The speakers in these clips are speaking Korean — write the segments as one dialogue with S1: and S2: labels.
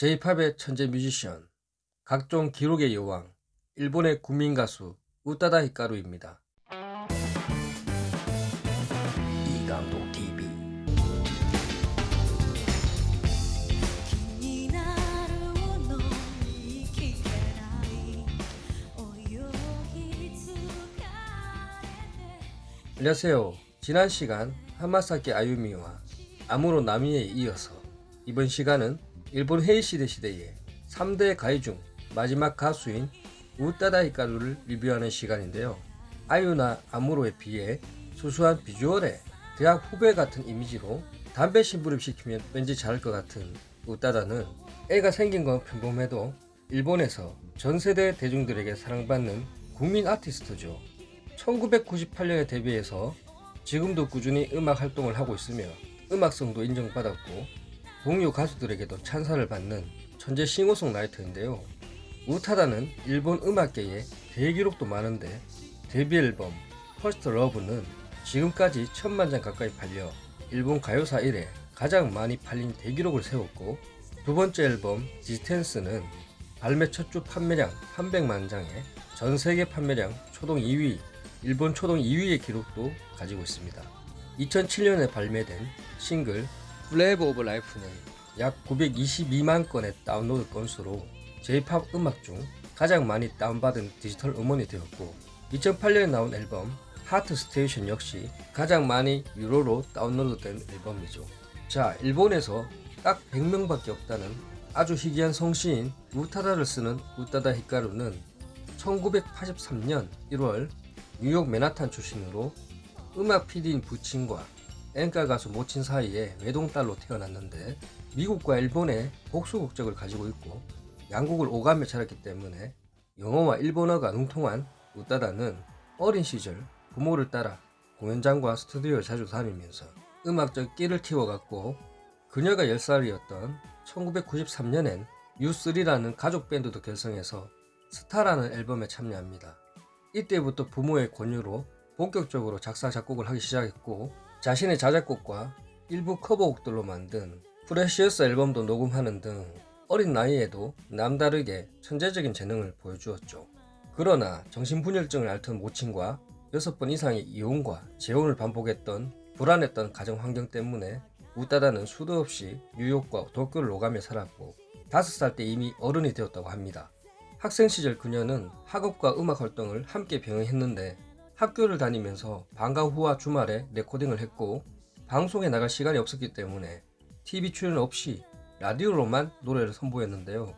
S1: J-팝의 천재 뮤지션, 각종 기록의 여왕, 일본의 국민 가수 우따다 히카루입니다. 이감독 TV 안녕하세요. 지난 시간 하마사키 아유미와 아무로 나미에 이어서 이번 시간은 일본 헤이시대 시대의 3대 가이 중 마지막 가수인 우따다 히카루를 리뷰하는 시간인데요. 아유나 아무로에 비해 수수한 비주얼에 대학 후배 같은 이미지로 담배 심부름 시키면 왠지 잘할 것 같은 우따다는 애가 생긴 건 평범해도 일본에서 전 세대 대중들에게 사랑받는 국민 아티스트죠. 1998년에 데뷔해서 지금도 꾸준히 음악 활동을 하고 있으며 음악성도 인정받았고 동료 가수들에게도 찬사를 받는 천재 싱어송 라이터인데요. 우타다는 일본 음악계에 대기록도 많은데 데뷔 앨범 First Love는 지금까지 천만 장 가까이 팔려 일본 가요사 이래 가장 많이 팔린 대기록을 세웠고 두 번째 앨범 Distance는 발매 첫 주 판매량 300만 장에 전 세계 판매량 초동 2위, 일본 초동 2위의 기록도 가지고 있습니다. 2007년에 발매된 싱글 Flavor of Life는 약 922만 건의 다운로드 건수로 J-팝 음악 중 가장 많이 다운받은 디지털 음원이 되었고 2008년에 나온 앨범 Heart Station 역시 가장 많이 유로로 다운로드된 앨범이죠. 자, 일본에서 딱 100명밖에 없다는 아주 희귀한 성씨인 우타다를 쓰는 우타다 히카루는 1983년 1월 뉴욕 맨하탄 출신으로 음악 PD인 부친과 앵가 가수 모친 사이에 외동딸로 태어났는데 미국과 일본의 복수 국적을 가지고 있고 양국을 오가며 자랐기 때문에 영어와 일본어가 능통한 우따다는 어린 시절 부모를 따라 공연장과 스튜디오를 자주 다니면서 음악적 끼를 키워갔고 그녀가 10살이었던 1993년엔 U3라는 가족 밴드도 결성해서 스타라는 앨범에 참여합니다. 이때부터 부모의 권유로 본격적으로 작사 작곡을 하기 시작했고 자신의 자작곡과 일부 커버곡들로 만든 프레시어스 앨범도 녹음하는 등 어린 나이에도 남다르게 천재적인 재능을 보여주었죠. 그러나 정신분열증을 앓던 모친과 6번 이상의 이혼과 재혼을 반복했던 불안했던 가정 환경 때문에 우따다는 수도 없이 뉴욕과 도쿄를 오가며 살았고 5살 때 이미 어른이 되었다고 합니다. 학생 시절 그녀는 학업과 음악 활동을 함께 병행했는데 학교를 다니면서 방과 후와 주말에 레코딩을 했고 방송에 나갈 시간이 없었기 때문에 TV 출연 없이 라디오로만 노래를 선보였는데요.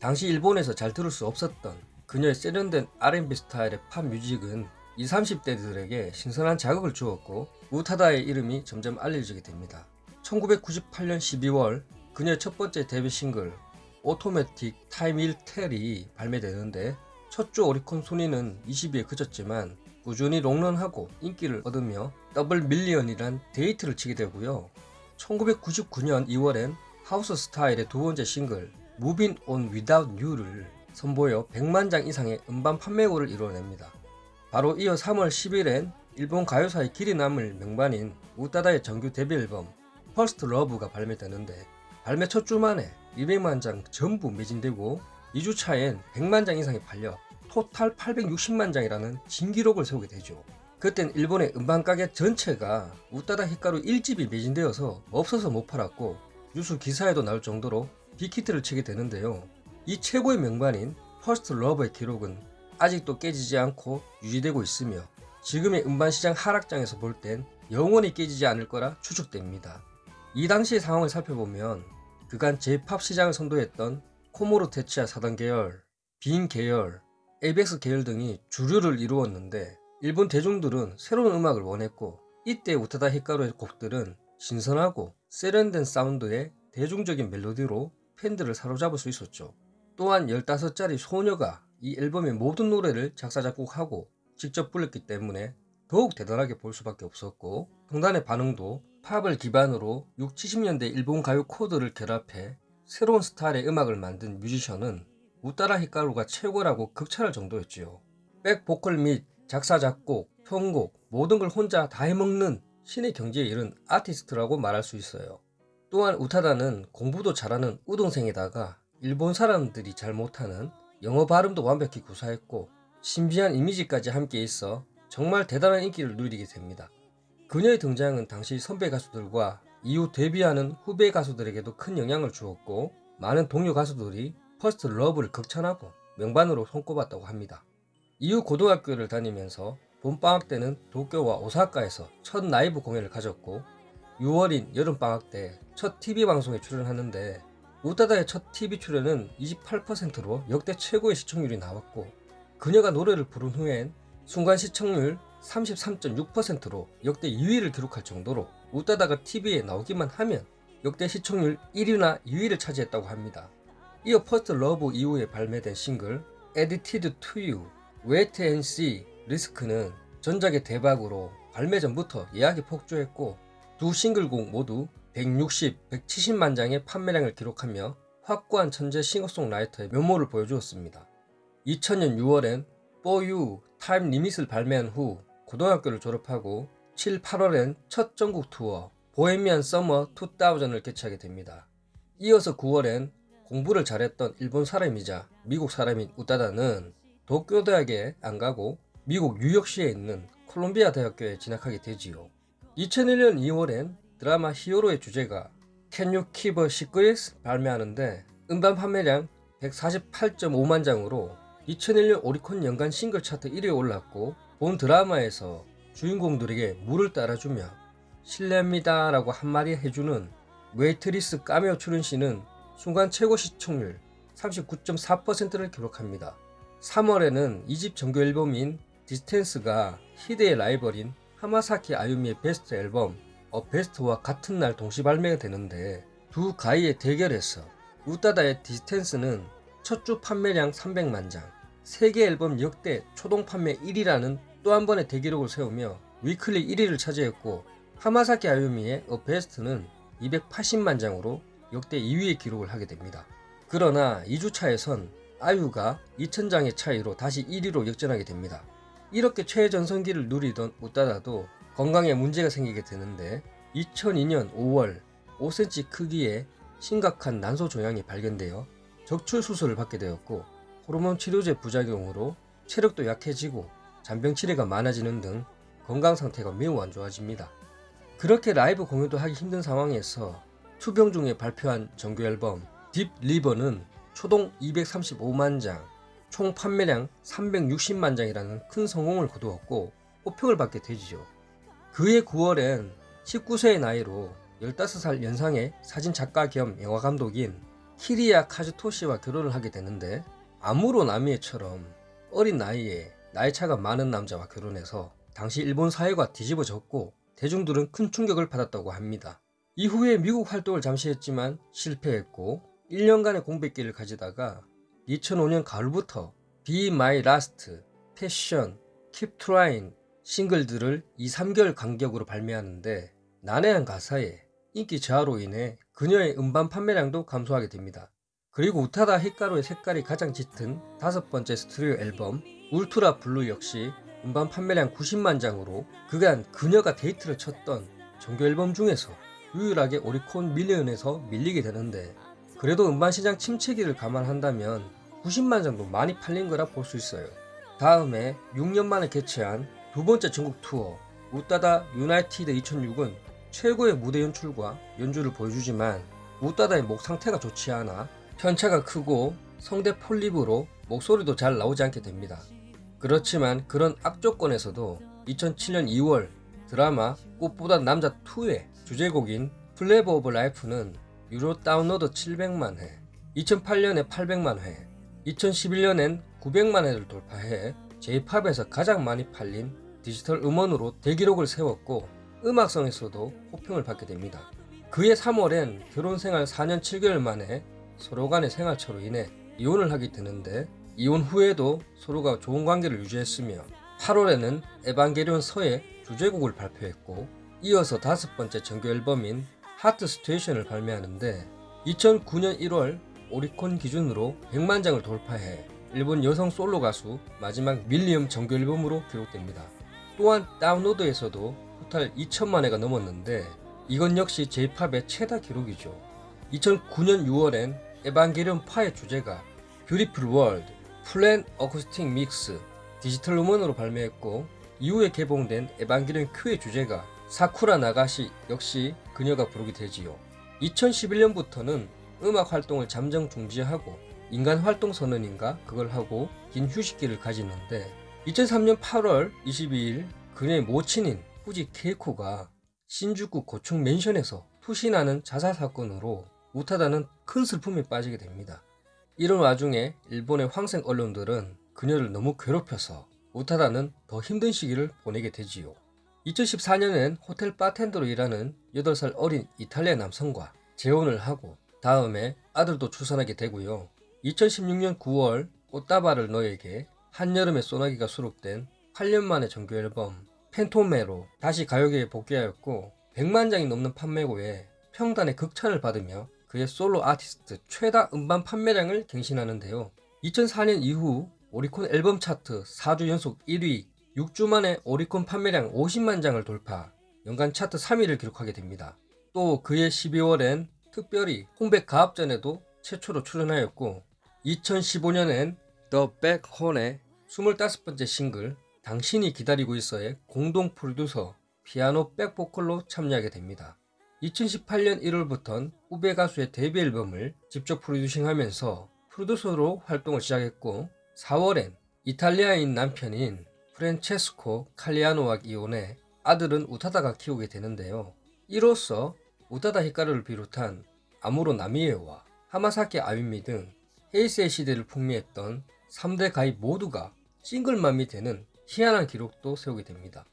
S1: 당시 일본에서 잘 들을 수 없었던 그녀의 세련된 R&B 스타일의 팝 뮤직은 20, 30대들에게 신선한 자극을 주었고 우타다의 이름이 점점 알려지게 됩니다. 1998년 12월 그녀의 첫 번째 데뷔 싱글 Automatic, Time Will Tell이 발매되는데 첫 주 오리콘 순위는 20위에 그쳤지만 꾸준히 롱런하고 인기를 얻으며 double million이란 대히트를 치게 되고요. 1999년 2월엔 하우스 스타일의 두 번째 싱글 Moving On Without You를 선보여 100만 장 이상의 음반 판매고를 이뤄냅니다. 바로 이어 3월 10일엔 일본 가요사의 길이 남을 명반인 우따다의 정규 데뷔 앨범 First Love가 발매되는데 발매 첫 주 만에 200만 장 전부 매진되고 2주차엔 100만 장 이상이 팔려 토탈 860만 장이라는 진기록을 세우게 되죠. 그땐 일본의 음반가게 전체가 우따다 히카루 1집이 매진되어서 없어서 못 팔았고 뉴스 기사에도 나올 정도로 빅히트를 치게 되는데요. 이 최고의 명반인 First Love의 기록은 아직도 깨지지 않고 유지되고 있으며 지금의 음반시장 하락장에서 볼 땐 영원히 깨지지 않을 거라 추측됩니다. 이 당시의 상황을 살펴보면 그간 J-팝 시장을 선도했던 코무로 테츠야 사단 계열, 비잉 계열, Avex 계열 등이 주류를 이루었는데 일본 대중들은 새로운 음악을 원했고 이때 우타다 히카루의 곡들은 신선하고 세련된 사운드의 대중적인 멜로디로 팬들을 사로잡을 수 있었죠. 또한 15짜리 소녀가 이 앨범의 모든 노래를 작사 작곡하고 직접 불렀기 때문에 더욱 대단하게 볼 수밖에 없었고 평단의 반응도 팝을 기반으로 6, 70년대 일본 가요 코드를 결합해 새로운 스타일의 음악을 만든 뮤지션은 우따라 히카루가 최고라고 극찬할 정도였지요. 백 보컬 및 작사 작곡, 편곡 모든 걸 혼자 다 해먹는 신의 경지에 이른 아티스트라고 말할 수 있어요. 또한 우타다는 공부도 잘하는 우등생에다가 일본 사람들이 잘 못하는 영어 발음도 완벽히 구사했고 신비한 이미지까지 함께 있어 정말 대단한 인기를 누리게 됩니다. 그녀의 등장은 당시 선배 가수들과 이후 데뷔하는 후배 가수들에게도 큰 영향을 주었고 많은 동료 가수들이 First Love를 극찬하고 명반으로 손꼽았다고 합니다. 이후 고등학교를 다니면서 봄방학 때는 도쿄와 오사카에서 첫 라이브 공연을 가졌고 6월인 여름방학 때 첫 TV 방송에 출연하는데 우타다의 첫 TV 출연은 28%로 역대 최고의 시청률이 나왔고 그녀가 노래를 부른 후엔 순간 시청률 33.6%로 역대 2위를 기록할 정도로 우타다가 TV에 나오기만 하면 역대 시청률 1위나 2위를 차지했다고 합니다. 이어 First Love 이후에 발매된 싱글 Addicted to You, Wait and See, Risk는 전작의 대박으로 발매 전부터 예약이 폭주했고 두 싱글곡 모두 160, 170만 장의 판매량을 기록하며 확고한 천재 싱어송라이터의 면모를 보여주었습니다. 2000년 6월엔 For You Time Limit을 발매한 후 고등학교를 졸업하고 7, 8월엔 첫 전국 투어 Bohemian Summer 2000을 개최하게 됩니다. 이어서 9월엔 공부를 잘했던 일본 사람이자 미국 사람인 우타다는 도쿄대학에 안 가고 미국 뉴욕시에 있는 콜롬비아 대학교에 진학하게 되지요. 2001년 2월엔 드라마 히어로의 주제가 Can You Keep a Secret 발매하는데 음반 판매량 148.5만 장으로 2001년 오리콘 연간 싱글 차트 1위에 올랐고 본 드라마에서 주인공들에게 물을 따라주며 실례합니다 라고 한마디 해주는 웨이트리스 까메오 출연 신은 순간 최고 시청률 39.4%를 기록합니다. 3월에는 2집 정규 앨범인 Distance가 희대의 라이벌인 하마사키 아유미의 베스트 앨범 A Best와 같은 날 동시 발매가 되는데 두 가희의 대결에서 우따다의 Distance는 첫 주 판매량 300만 장, 세계 앨범 역대 초동 판매 1위라는 또 한 번의 대기록을 세우며 위클리 1위를 차지했고 하마사키 아유미의 어 베스트는 280만 장으로 역대 2위의 기록을 하게 됩니다. 그러나 2주차에선 아유가 2000장의 차이로 다시 1위로 역전하게 됩니다. 이렇게 최전성기를 누리던 우따다도 건강에 문제가 생기게 되는데 2002년 5월 5cm 크기의 심각한 난소 종양이 발견되어 적출 수술을 받게 되었고 호르몬 치료제 부작용으로 체력도 약해지고 잔병 치레가 많아지는 등 건강 상태가 매우 안 좋아집니다. 그렇게 라이브 공연도 하기 힘든 상황에서 투병 중에 발표한 정규 앨범 Deep River는 초동 235만 장, 총 판매량 360만 장이라는 큰 성공을 거두었고 호평을 받게 되지요. 그해 9월엔 19세의 나이로 15살 연상의 사진 작가 겸 영화 감독인 키리야 카즈토시와 결혼을 하게 되는데 아무로 나미에처럼 어린 나이에 나이 차가 많은 남자와 결혼해서 당시 일본 사회가 뒤집어졌고 대중들은 큰 충격을 받았다고 합니다. 이후에 미국 활동을 잠시 했지만 실패했고 1년간의 공백기를 가지다가 2005년 가을부터 Be My Last, Passion, Keep Trying 싱글들을 2, 3개월 간격으로 발매하는데 난해한 가사에 인기 저하로 인해 그녀의 음반 판매량도 감소하게 됩니다. 그리고 우타다 히카루의 색깔이 가장 짙은 다섯 번째 스튜디오 앨범 Ultra Blue 역시 음반 판매량 90만 장으로 그간 그녀가 대히트를 쳤던 정규 앨범 중에서 유일하게 오리콘 million에서 밀리게 되는데 그래도 음반 시장 침체기를 감안한다면 90만 장도 많이 팔린 거라 볼 수 있어요. 다음에 6년 만에 개최한 두 번째 전국 투어 우따다 United 2006은 최고의 무대 연출과 연주를 보여주지만 우따다의 목 상태가 좋지 않아 편차가 크고 성대 폴립으로 목소리도 잘 나오지 않게 됩니다. 그렇지만 그런 악조건에서도 2007년 2월 드라마 꽃보다 남자 2의 주제곡인 Flavor of Life는 유로 다운로드 700만 회, 2008년에 800만 회, 2011년엔 900만 회를 돌파해 J-팝에서 가장 많이 팔린 디지털 음원으로 대기록을 세웠고 음악성에서도 호평을 받게 됩니다. 그해 3월엔 결혼 생활 4년 7개월 만에 서로 간의 생활차로 인해 이혼을 하게 되는데 이혼 후에도 서로가 좋은 관계를 유지했으며 8월에는 에반게리온 서의 주제곡을 발표했고 이어서 다섯 번째 정규 앨범인 Heart Station을 발매하는데 2009년 1월 오리콘 기준으로 100만 장을 돌파해 일본 여성 솔로 가수 마지막 million 정규 앨범으로 기록됩니다. 또한 다운로드에서도 토탈 2천만 회가 넘었는데 이건 역시 J-팝의 최다 기록이죠. 2009년 6월엔 에반게리온 파의 주제가 Beautiful World, Plan Acoustic Mix, 디지털 음원으로 발매했고 이후에 개봉된 에반게리온 Q의 주제가 사쿠라 나가시 역시 그녀가 부르게 되지요. 2011년부터는 음악 활동을 잠정 중지하고 인간 활동 선언인가 그걸 하고 긴 휴식기를 가지는데 2003년 8월 22일 그녀의 모친인 후지 케이코가 신주쿠 고층 맨션에서 투신하는 자살 사건으로 우타다는 큰 슬픔에 빠지게 됩니다. 이런 와중에 일본의 황색 언론들은 그녀를 너무 괴롭혀서 우타다는 더 힘든 시기를 보내게 되지요. 2014년엔 호텔 바텐더로 일하는 8살 어린 이탈리아 남성과 재혼을 하고 다음에 아들도 출산하게 되고요. 2016년 9월 꽃다발을 너에게 한여름의 소나기가 수록된 8년 만의 정규 앨범 팬토메로 다시 가요계에 복귀하였고 100만 장이 넘는 판매고에 평단의 극찬을 받으며 그의 솔로 아티스트 최다 음반 판매량을 갱신하는데요. 2004년 이후 오리콘 앨범 차트 4주 연속 1위, 6주 만에 오리콘 판매량 50만 장을 돌파, 연간 차트 3위를 기록하게 됩니다. 또 그해 12월엔 특별히 홍백 가합전에도 최초로 출연하였고 2015년엔 The Back Horn의 25번째 싱글 당신이 기다리고 있어의 공동 프로듀서 피아노 백보컬로 참여하게 됩니다. 2018년 1월부턴 후배 가수의 데뷔 앨범을 직접 프로듀싱하면서 프로듀서로 활동을 시작했고 4월엔 이탈리아인 남편인 프란체스코 칼리아노와 이혼해 아들은 우타다가 키우게 되는데요. 이로써 우타다 히카루를 비롯한 아무로 나미에와 하마사키 아유미 등 헤이세이 시대를 풍미했던 3대 가희 모두가 싱글맘이 되는 희한한 기록도 세우게 됩니다.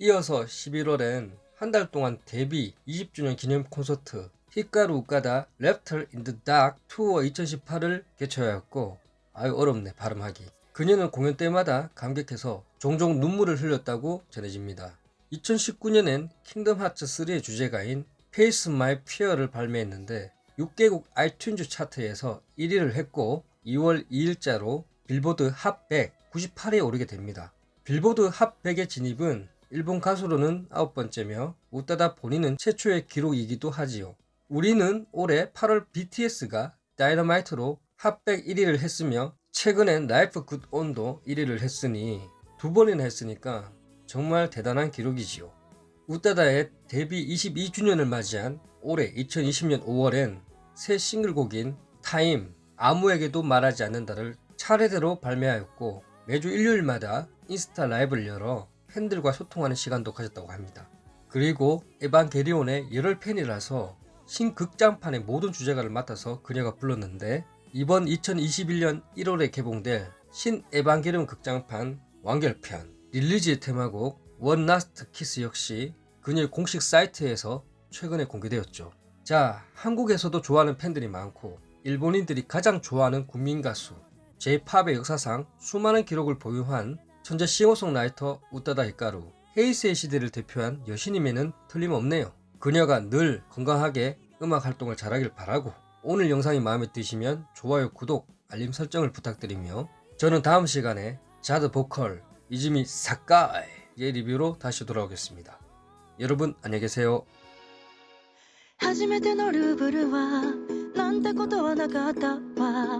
S1: 이어서 11월엔 한 달 동안 데뷔 20주년 기념 콘서트 히카루 우타다 Laughter in the Dark Tour 2018을 개최하였고 아유 어렵네 발음하기 그녀는 공연 때마다 감격해서 종종 눈물을 흘렸다고 전해집니다. 2019년엔 킹덤 하츠 3의 주제가인 Face My Fear를 발매했는데 6개국 아이튠즈 차트에서 1위를 했고 2월 2일자로 빌보드 핫 100, 98위에 오르게 됩니다. 빌보드 핫 100의 진입은 일본 가수로는 아홉 번째며 우따다 본인은 최초의 기록이기도 하지요. 우리는 올해 8월 BTS가 Dynamite로 Hot백 1위를 했으며 최근엔 Life Goes On도 1위를 했으니 두 번이나 했으니까 정말 대단한 기록이지요. 우따다의 데뷔 22주년을 맞이한 올해 2020년 5월엔 새 싱글곡인 Time 아무에게도 말하지 않는다를 차례대로 발매하였고 매주 일요일마다 인스타 라이브를 열어 팬들과 소통하는 시간도 가졌다고 합니다. 그리고 에반게리온의 열혈 팬이라서 신극장판의 모든 주제가를 맡아서 그녀가 불렀는데 이번 2021년 1월에 개봉될 신 에반게리온 극장판 완결편 release의 테마곡 One Last Kiss 역시 그녀의 공식 사이트에서 최근에 공개되었죠. 자, 한국에서도 좋아하는 팬들이 많고 일본인들이 가장 좋아하는 국민 가수 J-팝의 역사상 수많은 기록을 보유한 천재 싱어송라이터 우따다 히카루 헤이스의 시대를 대표한 여신임에는 틀림없네요. 그녀가 늘 건강하게 음악 활동을 잘하길 바라고 오늘 영상이 마음에 드시면 좋아요, 구독, 알림 설정을 부탁드리며 저는 다음 시간에 자드 보컬 이즈미 사카이의 리뷰로 다시 돌아오겠습니다. 여러분 안녕히 계세요.
S2: 初めてのルーブルはなんてことはなかったわ